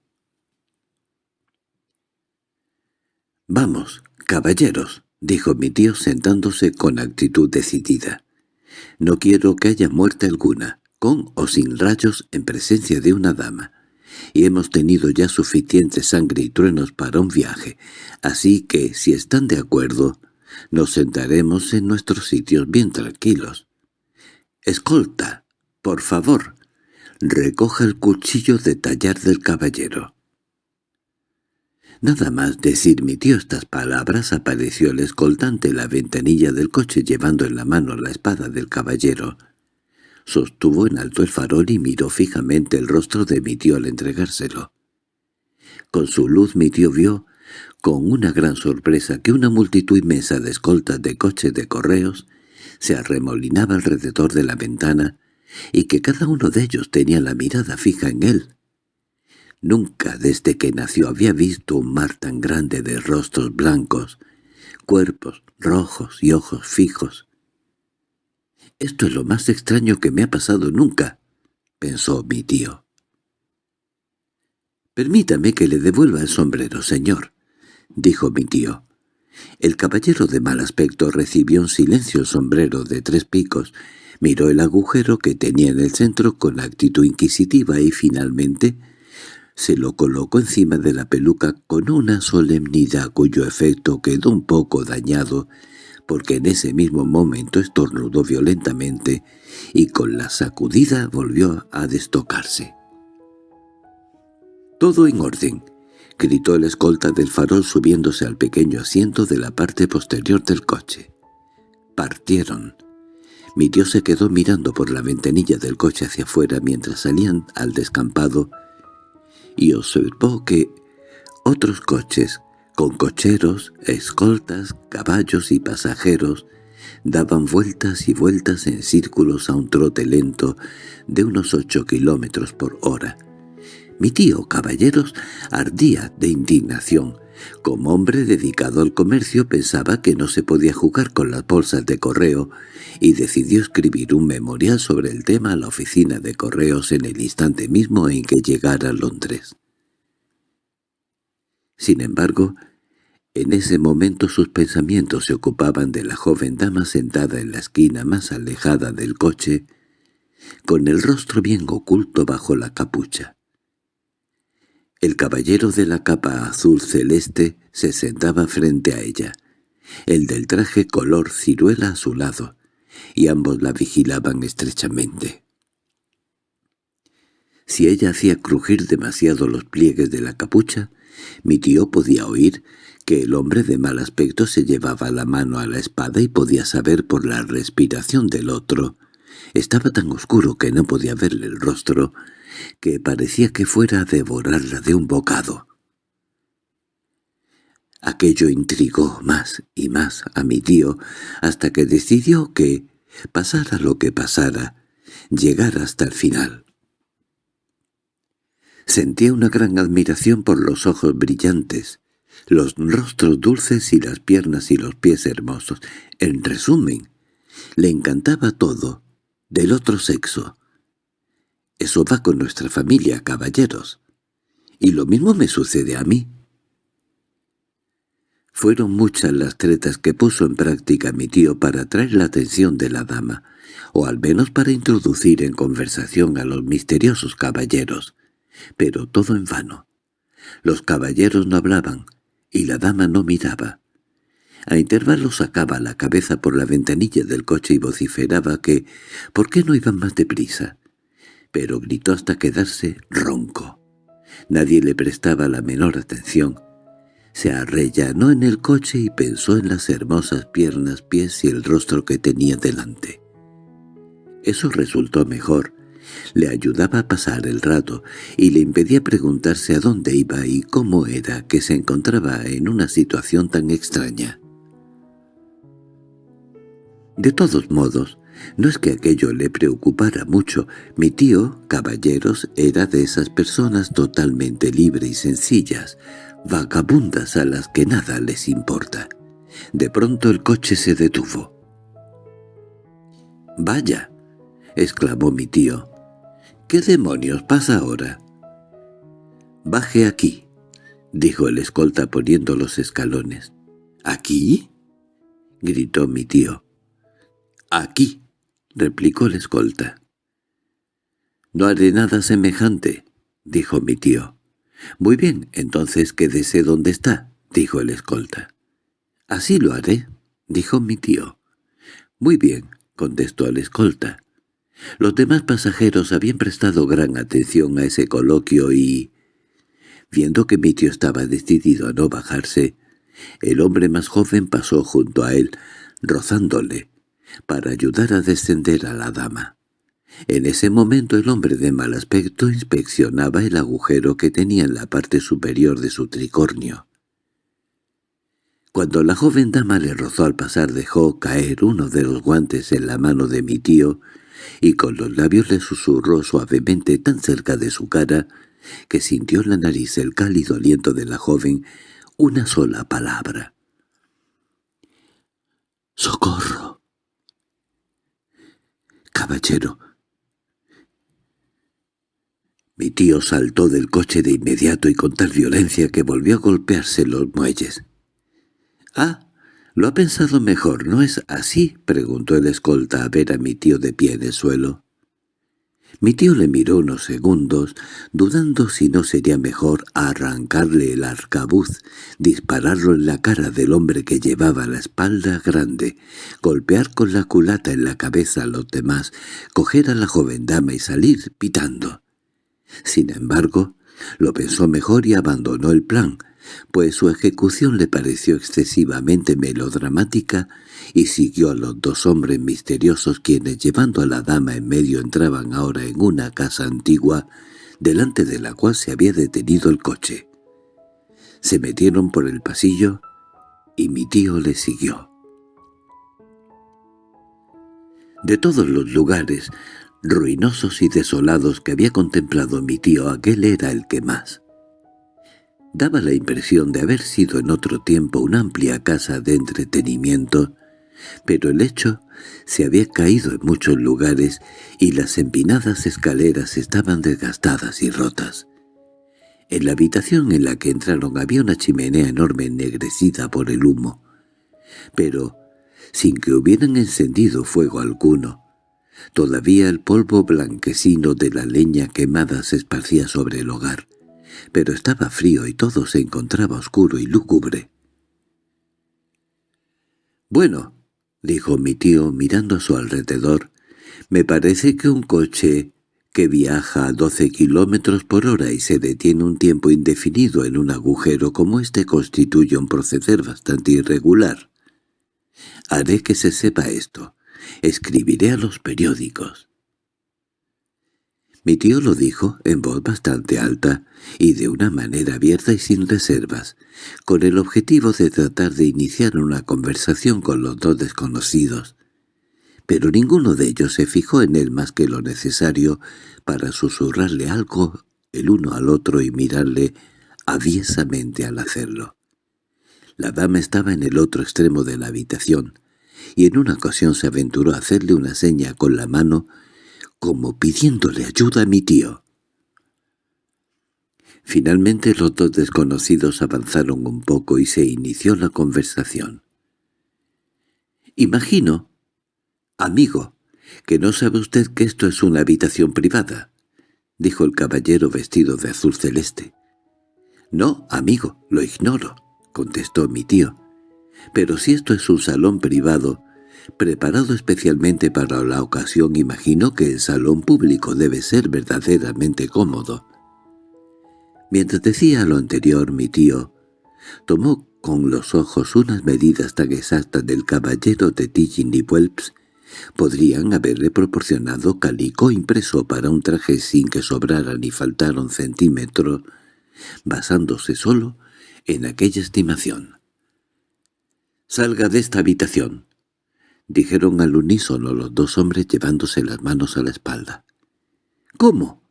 A: «Vamos, caballeros», dijo mi tío sentándose con actitud decidida. «No quiero que haya muerte alguna, con o sin rayos en presencia de una dama, y hemos tenido ya suficiente sangre y truenos para un viaje, así que, si están de acuerdo, nos sentaremos en nuestros sitios bien tranquilos. Escolta, por favor, recoja el cuchillo de tallar del caballero. Nada más decir mi tío estas palabras apareció el escoltante en la ventanilla del coche llevando en la mano la espada del caballero. Sostuvo en alto el farol y miró fijamente el rostro de mi tío al entregárselo. Con su luz mi tío vio, con una gran sorpresa, que una multitud inmensa de escoltas de coches de correos se arremolinaba alrededor de la ventana y que cada uno de ellos tenía la mirada fija en él. Nunca desde que nació había visto un mar tan grande de rostros blancos, cuerpos rojos y ojos fijos. «Esto es lo más extraño que me ha pasado nunca», pensó mi tío. «Permítame que le devuelva el sombrero, señor», dijo mi tío. El caballero de mal aspecto recibió en silencio el sombrero de tres picos, miró el agujero que tenía en el centro con actitud inquisitiva y finalmente se lo colocó encima de la peluca con una solemnidad cuyo efecto quedó un poco dañado, porque en ese mismo momento estornudó violentamente y con la sacudida volvió a destocarse. «Todo en orden», gritó el escolta del farol subiéndose al pequeño asiento de la parte posterior del coche. Partieron. Mi tío se quedó mirando por la ventanilla del coche hacia afuera mientras salían al descampado y observó que otros coches, con cocheros, escoltas, caballos y pasajeros, daban vueltas y vueltas en círculos a un trote lento de unos ocho kilómetros por hora. Mi tío, caballeros, ardía de indignación. Como hombre dedicado al comercio pensaba que no se podía jugar con las bolsas de correo y decidió escribir un memorial sobre el tema a la oficina de correos en el instante mismo en que llegara a Londres. Sin embargo, en ese momento sus pensamientos se ocupaban de la joven dama sentada en la esquina más alejada del coche, con el rostro bien oculto bajo la capucha. El caballero de la capa azul celeste se sentaba frente a ella, el del traje color ciruela a su lado, y ambos la vigilaban estrechamente. Si ella hacía crujir demasiado los pliegues de la capucha, mi tío podía oír que el hombre de mal aspecto se llevaba la mano a la espada y podía saber por la respiración del otro. Estaba tan oscuro que no podía verle el rostro, que parecía que fuera a devorarla de un bocado. Aquello intrigó más y más a mi tío, hasta que decidió que, pasara lo que pasara, llegara hasta el final. Sentía una gran admiración por los ojos brillantes, los rostros dulces y las piernas y los pies hermosos. En resumen, le encantaba todo, del otro sexo. Eso va con nuestra familia, caballeros. Y lo mismo me sucede a mí. Fueron muchas las tretas que puso en práctica mi tío para atraer la atención de la dama, o al menos para introducir en conversación a los misteriosos caballeros, pero todo en vano. Los caballeros no hablaban, y la dama no miraba. A intervalos sacaba la cabeza por la ventanilla del coche y vociferaba que ¿por qué no iban más deprisa? Pero gritó hasta quedarse ronco. Nadie le prestaba la menor atención, se arrellanó en el coche y pensó en las hermosas piernas, pies y el rostro que tenía delante. Eso resultó mejor. Le ayudaba a pasar el rato y le impedía preguntarse a dónde iba y cómo era que se encontraba en una situación tan extraña. De todos modos, no es que aquello le preocupara mucho. Mi tío, caballeros, era de esas personas totalmente libres y sencillas, vagabundas a las que nada les importa. De pronto el coche se detuvo. «¡Vaya!» exclamó mi tío. «¿Qué demonios pasa ahora?» «Baje aquí», dijo el escolta poniendo los escalones. «¿Aquí?» gritó mi tío. «Aquí», replicó el escolta. «No haré nada semejante», dijo mi tío. —Muy bien, entonces quédese donde está —dijo el escolta. —Así lo haré —dijo mi tío. —Muy bien —contestó el escolta. Los demás pasajeros habían prestado gran atención a ese coloquio y... Viendo que mi tío estaba decidido a no bajarse, el hombre más joven pasó junto a él, rozándole, para ayudar a descender a la dama. En ese momento el hombre de mal aspecto inspeccionaba el agujero que tenía en la parte superior de su tricornio. Cuando la joven dama le rozó al pasar dejó caer uno de los guantes en la mano de mi tío y con los labios le susurró suavemente tan cerca de su cara que sintió en la nariz el cálido aliento de la joven una sola palabra. —¡Socorro! —Caballero, mi tío saltó del coche de inmediato y con tal violencia que volvió a golpearse los muelles. —Ah, lo ha pensado mejor, ¿no es así? —preguntó el escolta a ver a mi tío de pie en el suelo. Mi tío le miró unos segundos, dudando si no sería mejor arrancarle el arcabuz, dispararlo en la cara del hombre que llevaba la espalda grande, golpear con la culata en la cabeza a los demás, coger a la joven dama y salir pitando. Sin embargo, lo pensó mejor y abandonó el plan, pues su ejecución le pareció excesivamente melodramática y siguió a los dos hombres misteriosos quienes llevando a la dama en medio entraban ahora en una casa antigua delante de la cual se había detenido el coche. Se metieron por el pasillo y mi tío le siguió. De todos los lugares ruinosos y desolados que había contemplado mi tío, aquel era el que más. Daba la impresión de haber sido en otro tiempo una amplia casa de entretenimiento, pero el hecho se había caído en muchos lugares y las empinadas escaleras estaban desgastadas y rotas. En la habitación en la que entraron había una chimenea enorme ennegrecida por el humo, pero sin que hubieran encendido fuego alguno, Todavía el polvo blanquecino de la leña quemada se esparcía sobre el hogar, pero estaba frío y todo se encontraba oscuro y lúgubre. «Bueno», dijo mi tío mirando a su alrededor, «me parece que un coche que viaja a doce kilómetros por hora y se detiene un tiempo indefinido en un agujero como este constituye un proceder bastante irregular. Haré que se sepa esto. Escribiré a los periódicos. Mi tío lo dijo en voz bastante alta y de una manera abierta y sin reservas, con el objetivo de tratar de iniciar una conversación con los dos desconocidos. Pero ninguno de ellos se fijó en él más que lo necesario para susurrarle algo el uno al otro y mirarle aviesamente al hacerlo. La dama estaba en el otro extremo de la habitación, y en una ocasión se aventuró a hacerle una seña con la mano como pidiéndole ayuda a mi tío. Finalmente los dos desconocidos avanzaron un poco y se inició la conversación. «Imagino, amigo, que no sabe usted que esto es una habitación privada», dijo el caballero vestido de azul celeste. «No, amigo, lo ignoro», contestó mi tío. «Pero si esto es un salón privado, Preparado especialmente para la ocasión, imagino que el salón público debe ser verdaderamente cómodo. Mientras decía lo anterior, mi tío tomó con los ojos unas medidas tan exactas del caballero de Tillin y Welps podrían haberle proporcionado calico impreso para un traje sin que sobrara ni faltara un centímetro, basándose solo en aquella estimación. «Salga de esta habitación», dijeron al unísono los dos hombres llevándose las manos a la espalda. —¿Cómo?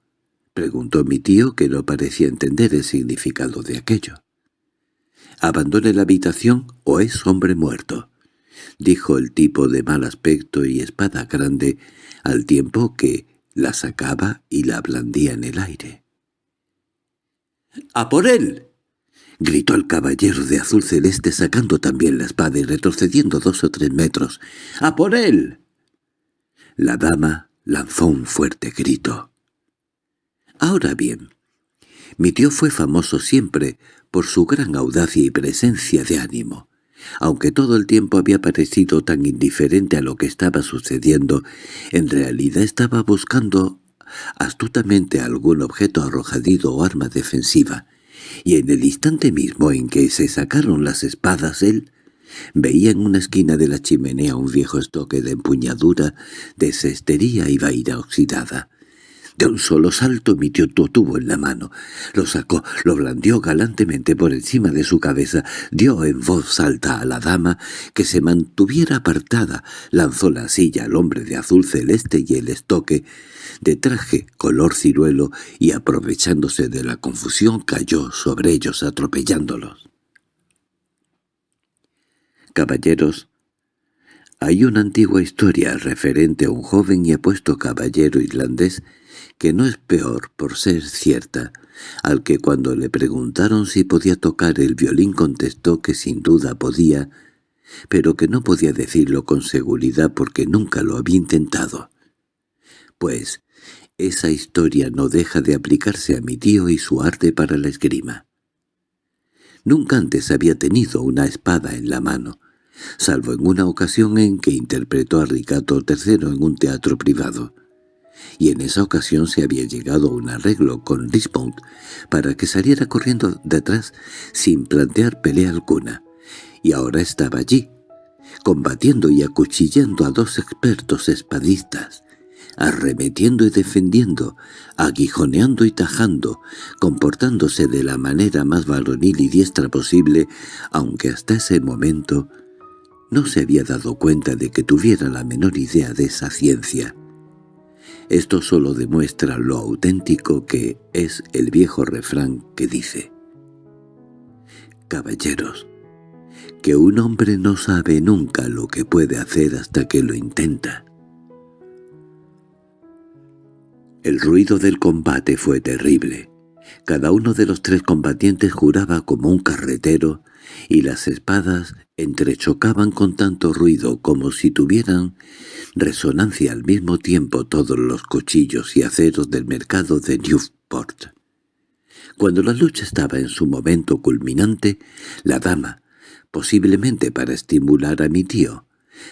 A: —preguntó mi tío, que no parecía entender el significado de aquello. —Abandone la habitación o es hombre muerto —dijo el tipo de mal aspecto y espada grande, al tiempo que la sacaba y la blandía en el aire. —¡A por él! —gritó el caballero de azul celeste sacando también la espada y retrocediendo dos o tres metros. —¡A por él! La dama lanzó un fuerte grito. Ahora bien, mi tío fue famoso siempre por su gran audacia y presencia de ánimo. Aunque todo el tiempo había parecido tan indiferente a lo que estaba sucediendo, en realidad estaba buscando astutamente algún objeto arrojadizo o arma defensiva, y en el instante mismo en que se sacaron las espadas él veía en una esquina de la chimenea un viejo estoque de empuñadura de cestería y vaina oxidada. De un solo salto mi tío tuvo en la mano. Lo sacó, lo blandió galantemente por encima de su cabeza, dio en voz alta a la dama que se mantuviera apartada, lanzó la silla al hombre de azul celeste y el estoque, de traje color ciruelo, y aprovechándose de la confusión cayó sobre ellos atropellándolos. Caballeros, hay una antigua historia referente a un joven y apuesto caballero irlandés que no es peor por ser cierta, al que cuando le preguntaron si podía tocar el violín contestó que sin duda podía, pero que no podía decirlo con seguridad porque nunca lo había intentado. Pues esa historia no deja de aplicarse a mi tío y su arte para la esgrima. Nunca antes había tenido una espada en la mano, salvo en una ocasión en que interpretó a Ricardo III en un teatro privado. Y en esa ocasión se había llegado a un arreglo con Lisbon para que saliera corriendo detrás sin plantear pelea alguna, y ahora estaba allí, combatiendo y acuchillando a dos expertos espadistas, arremetiendo y defendiendo, aguijoneando y tajando, comportándose de la manera más varonil y diestra posible, aunque hasta ese momento no se había dado cuenta de que tuviera la menor idea de esa ciencia. Esto solo demuestra lo auténtico que es el viejo refrán que dice «Caballeros, que un hombre no sabe nunca lo que puede hacer hasta que lo intenta». El ruido del combate fue terrible. Cada uno de los tres combatientes juraba como un carretero, y las espadas entrechocaban con tanto ruido como si tuvieran resonancia al mismo tiempo todos los cuchillos y aceros del mercado de Newport. Cuando la lucha estaba en su momento culminante, la dama, posiblemente para estimular a mi tío,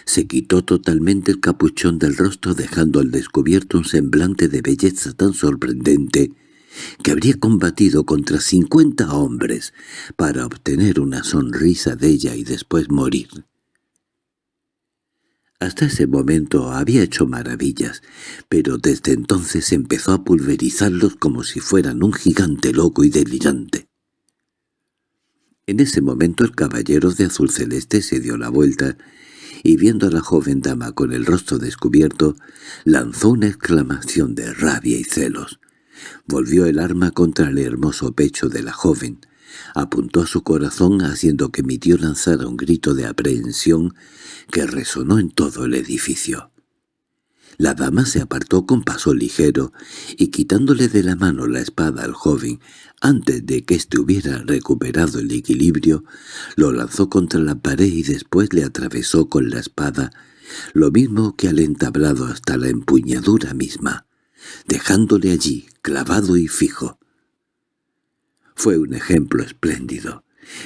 A: se quitó totalmente el capuchón del rostro dejando al descubierto un semblante de belleza tan sorprendente que habría combatido contra cincuenta hombres para obtener una sonrisa de ella y después morir. Hasta ese momento había hecho maravillas, pero desde entonces empezó a pulverizarlos como si fueran un gigante loco y delirante. En ese momento el caballero de azul celeste se dio la vuelta y viendo a la joven dama con el rostro descubierto, lanzó una exclamación de rabia y celos. Volvió el arma contra el hermoso pecho de la joven, apuntó a su corazón haciendo que mi tío lanzara un grito de aprehensión que resonó en todo el edificio. La dama se apartó con paso ligero y quitándole de la mano la espada al joven, antes de que éste hubiera recuperado el equilibrio, lo lanzó contra la pared y después le atravesó con la espada, lo mismo que al entablado hasta la empuñadura misma, dejándole allí, clavado y fijo. Fue un ejemplo espléndido.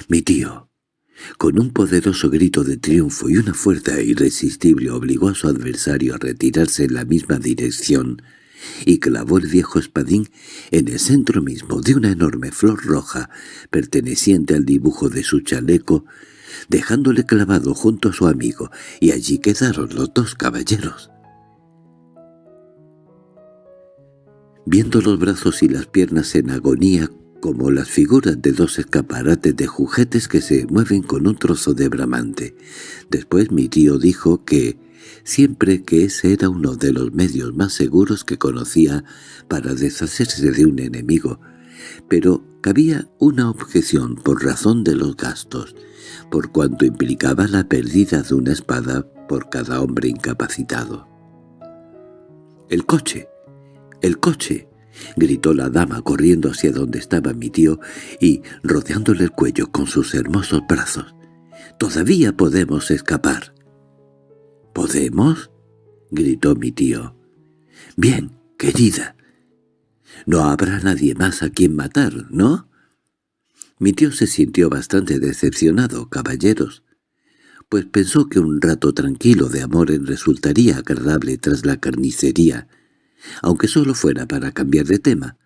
A: Mi tío, con un poderoso grito de triunfo y una fuerza irresistible obligó a su adversario a retirarse en la misma dirección y clavó el viejo espadín en el centro mismo de una enorme flor roja perteneciente al dibujo de su chaleco, dejándole clavado junto a su amigo, y allí quedaron los dos caballeros. Viendo los brazos y las piernas en agonía como las figuras de dos escaparates de juguetes que se mueven con un trozo de bramante. Después mi tío dijo que siempre que ese era uno de los medios más seguros que conocía para deshacerse de un enemigo, pero cabía una objeción por razón de los gastos, por cuanto implicaba la pérdida de una espada por cada hombre incapacitado. «¡El coche! ¡El coche!» —gritó la dama corriendo hacia donde estaba mi tío y rodeándole el cuello con sus hermosos brazos. —¡Todavía podemos escapar! —¿Podemos? —gritó mi tío. —Bien, querida. No habrá nadie más a quien matar, ¿no? Mi tío se sintió bastante decepcionado, caballeros, pues pensó que un rato tranquilo de amores resultaría agradable tras la carnicería, aunque solo fuera para cambiar de tema.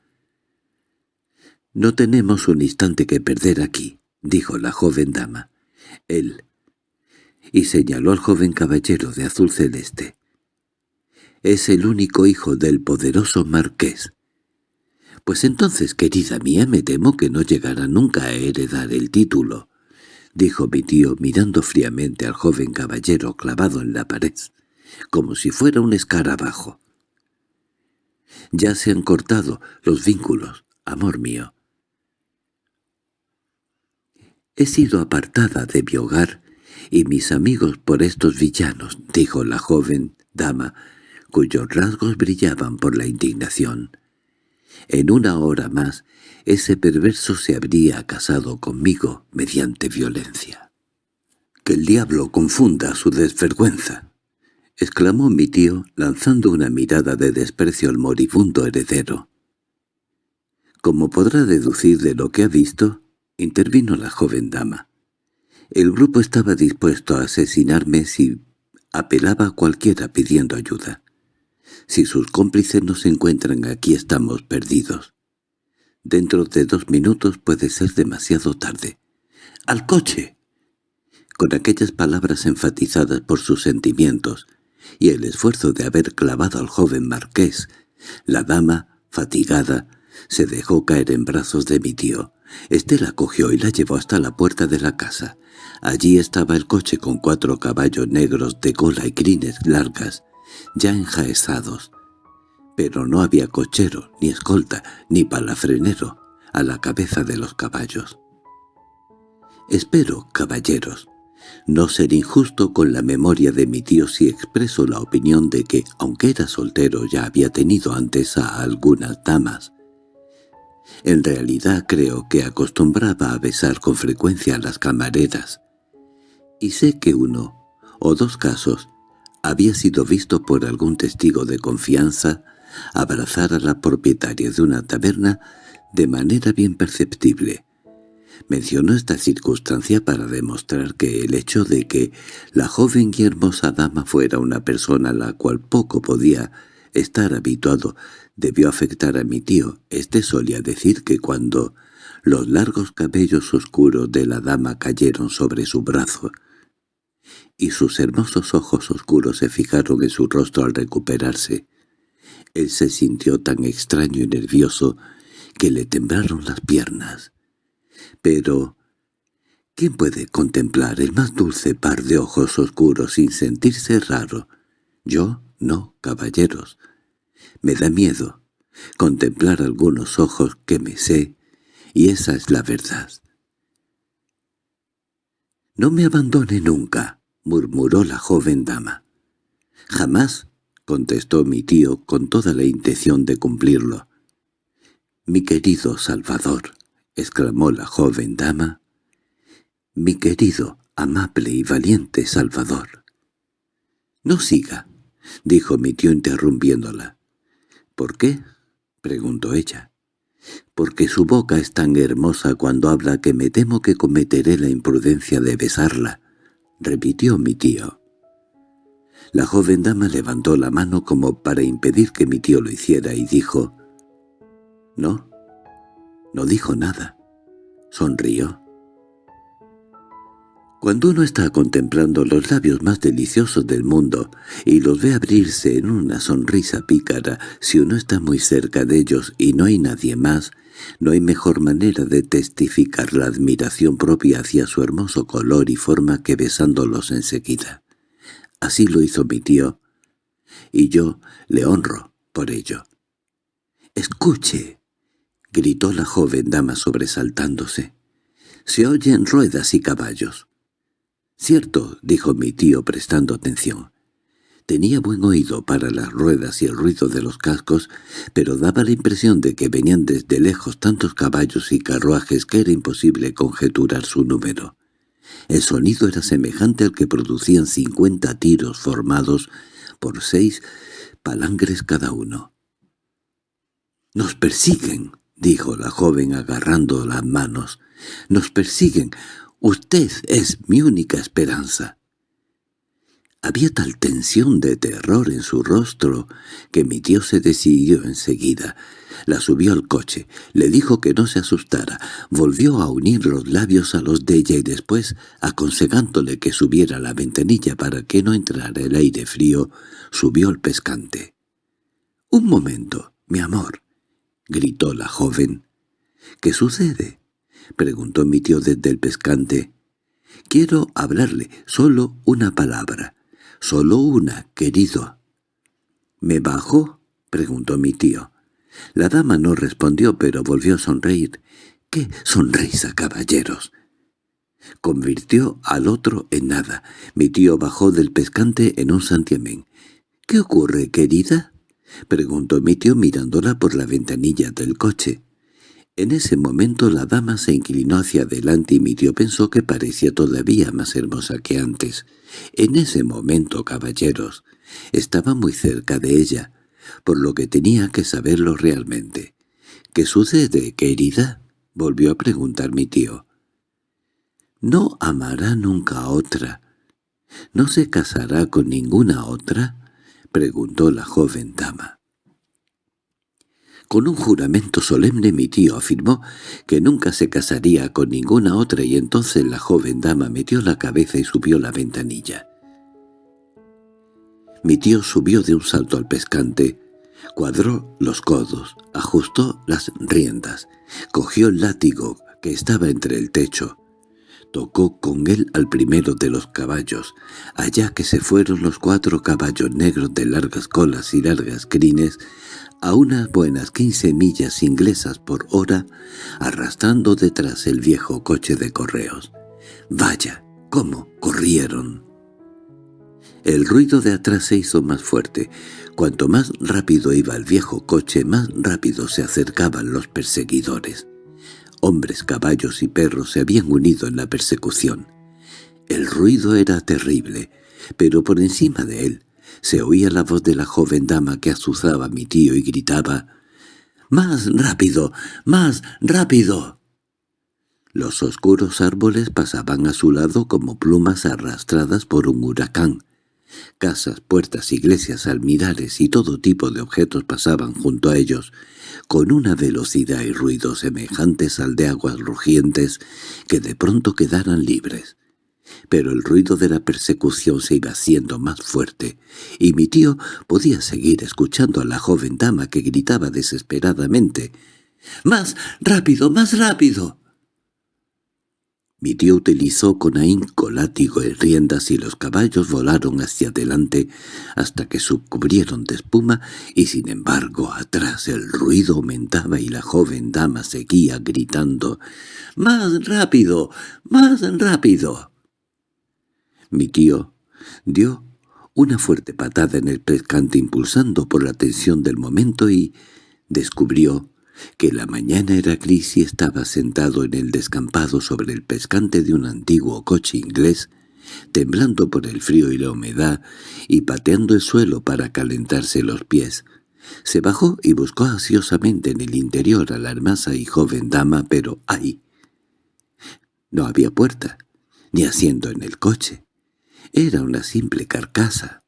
A: «No tenemos un instante que perder aquí», dijo la joven dama. «Él», y señaló al joven caballero de azul celeste. «Es el único hijo del poderoso marqués». «Pues entonces, querida mía, me temo que no llegará nunca a heredar el título», dijo mi tío mirando fríamente al joven caballero clavado en la pared, como si fuera un escarabajo. Ya se han cortado los vínculos, amor mío. He sido apartada de mi hogar y mis amigos por estos villanos, dijo la joven dama, cuyos rasgos brillaban por la indignación. En una hora más, ese perverso se habría casado conmigo mediante violencia. Que el diablo confunda su desvergüenza —exclamó mi tío, lanzando una mirada de desprecio al moribundo heredero. Como podrá deducir de lo que ha visto, intervino la joven dama. El grupo estaba dispuesto a asesinarme si apelaba a cualquiera pidiendo ayuda. Si sus cómplices no se encuentran aquí estamos perdidos. Dentro de dos minutos puede ser demasiado tarde. ¡Al coche! Con aquellas palabras enfatizadas por sus sentimientos, y el esfuerzo de haber clavado al joven marqués. La dama, fatigada, se dejó caer en brazos de mi tío. Este la cogió y la llevó hasta la puerta de la casa. Allí estaba el coche con cuatro caballos negros de cola y crines largas, ya enjaezados. Pero no había cochero, ni escolta, ni palafrenero a la cabeza de los caballos. «Espero, caballeros», no ser injusto con la memoria de mi tío si expreso la opinión de que, aunque era soltero, ya había tenido antes a algunas damas. En realidad creo que acostumbraba a besar con frecuencia a las camareras. Y sé que uno, o dos casos, había sido visto por algún testigo de confianza abrazar a la propietaria de una taberna de manera bien perceptible. Mencionó esta circunstancia para demostrar que el hecho de que la joven y hermosa dama fuera una persona a la cual poco podía estar habituado debió afectar a mi tío. Este solía decir que cuando los largos cabellos oscuros de la dama cayeron sobre su brazo, y sus hermosos ojos oscuros se fijaron en su rostro al recuperarse, él se sintió tan extraño y nervioso que le temblaron las piernas. Pero, ¿quién puede contemplar el más dulce par de ojos oscuros sin sentirse raro? Yo no, caballeros. Me da miedo contemplar algunos ojos que me sé, y esa es la verdad. «No me abandone nunca», murmuró la joven dama. «Jamás», contestó mi tío con toda la intención de cumplirlo. «Mi querido Salvador», exclamó la joven dama, «mi querido, amable y valiente Salvador». «No siga», dijo mi tío interrumpiéndola. «¿Por qué?» preguntó ella. «Porque su boca es tan hermosa cuando habla que me temo que cometeré la imprudencia de besarla», repitió mi tío. La joven dama levantó la mano como para impedir que mi tío lo hiciera y dijo, «No, no dijo nada». Sonrió. Cuando uno está contemplando los labios más deliciosos del mundo y los ve abrirse en una sonrisa pícara, si uno está muy cerca de ellos y no hay nadie más, no hay mejor manera de testificar la admiración propia hacia su hermoso color y forma que besándolos enseguida. Así lo hizo mi tío, y yo le honro por ello. «¡Escuche!» —gritó la joven dama sobresaltándose. «Se oyen ruedas y caballos». —Cierto —dijo mi tío prestando atención. Tenía buen oído para las ruedas y el ruido de los cascos, pero daba la impresión de que venían desde lejos tantos caballos y carruajes que era imposible conjeturar su número. El sonido era semejante al que producían cincuenta tiros formados por seis palangres cada uno. —¡Nos persiguen! —dijo la joven agarrando las manos. —¡Nos persiguen! Usted es mi única esperanza. Había tal tensión de terror en su rostro que mi tío se decidió enseguida. La subió al coche, le dijo que no se asustara, volvió a unir los labios a los de ella y después, aconsejándole que subiera la ventanilla para que no entrara el aire frío, subió el pescante. —Un momento, mi amor —gritó la joven. —¿Qué sucede? —preguntó mi tío desde el pescante. —Quiero hablarle, solo una palabra. Solo una, querido. —¿Me bajo? —preguntó mi tío. La dama no respondió, pero volvió a sonreír. —¡Qué sonrisa, caballeros! Convirtió al otro en nada. Mi tío bajó del pescante en un santiamén. —¿Qué ocurre, querida? —preguntó mi tío mirándola por la ventanilla del coche. En ese momento la dama se inclinó hacia adelante y mi tío pensó que parecía todavía más hermosa que antes. En ese momento, caballeros, estaba muy cerca de ella, por lo que tenía que saberlo realmente. —¿Qué sucede, querida? —volvió a preguntar mi tío. —¿No amará nunca a otra? ¿No se casará con ninguna otra? —preguntó la joven dama. Con un juramento solemne mi tío afirmó que nunca se casaría con ninguna otra y entonces la joven dama metió la cabeza y subió la ventanilla. Mi tío subió de un salto al pescante, cuadró los codos, ajustó las riendas, cogió el látigo que estaba entre el techo, tocó con él al primero de los caballos, allá que se fueron los cuatro caballos negros de largas colas y largas crines, a unas buenas quince millas inglesas por hora, arrastrando detrás el viejo coche de correos. ¡Vaya! ¿Cómo corrieron? El ruido de atrás se hizo más fuerte. Cuanto más rápido iba el viejo coche, más rápido se acercaban los perseguidores. Hombres, caballos y perros se habían unido en la persecución. El ruido era terrible, pero por encima de él se oía la voz de la joven dama que azuzaba a mi tío y gritaba ¡Más rápido! ¡Más rápido! Los oscuros árboles pasaban a su lado como plumas arrastradas por un huracán. Casas, puertas, iglesias, almirares y todo tipo de objetos pasaban junto a ellos, con una velocidad y ruido semejantes al de aguas rugientes que de pronto quedaran libres. Pero el ruido de la persecución se iba haciendo más fuerte, y mi tío podía seguir escuchando a la joven dama que gritaba desesperadamente «¡Más rápido, más rápido!». Mi tío utilizó con ahínco látigo y riendas y los caballos volaron hacia adelante hasta que subcubrieron de espuma y sin embargo atrás el ruido aumentaba y la joven dama seguía gritando «¡Más rápido! ¡Más rápido!». Mi tío dio una fuerte patada en el pescante impulsando por la tensión del momento y descubrió que la mañana era gris y estaba sentado en el descampado sobre el pescante de un antiguo coche inglés, temblando por el frío y la humedad y pateando el suelo para calentarse los pies. Se bajó y buscó ansiosamente en el interior a la hermosa y joven dama, pero ¡ay! No había puerta, ni asiento en el coche. Era una simple carcasa.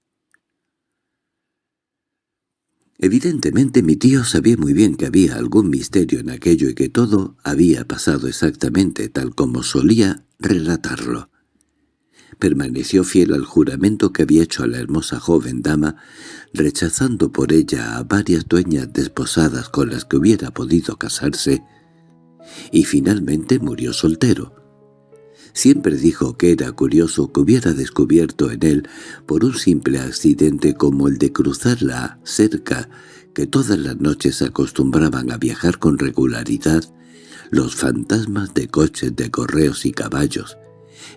A: Evidentemente mi tío sabía muy bien que había algún misterio en aquello y que todo había pasado exactamente tal como solía relatarlo. Permaneció fiel al juramento que había hecho a la hermosa joven dama, rechazando por ella a varias dueñas desposadas con las que hubiera podido casarse, y finalmente murió soltero. Siempre dijo que era curioso que hubiera descubierto en él, por un simple accidente como el de cruzar la cerca que todas las noches acostumbraban a viajar con regularidad, los fantasmas de coches de correos y caballos,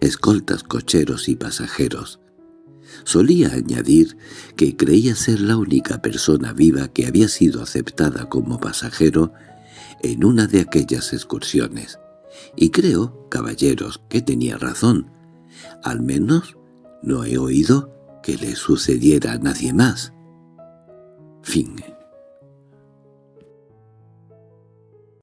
A: escoltas cocheros y pasajeros. Solía añadir que creía ser la única persona viva que había sido aceptada como pasajero en una de aquellas excursiones. Y creo, caballeros, que tenía razón. Al menos no he oído que le sucediera a nadie más. Fin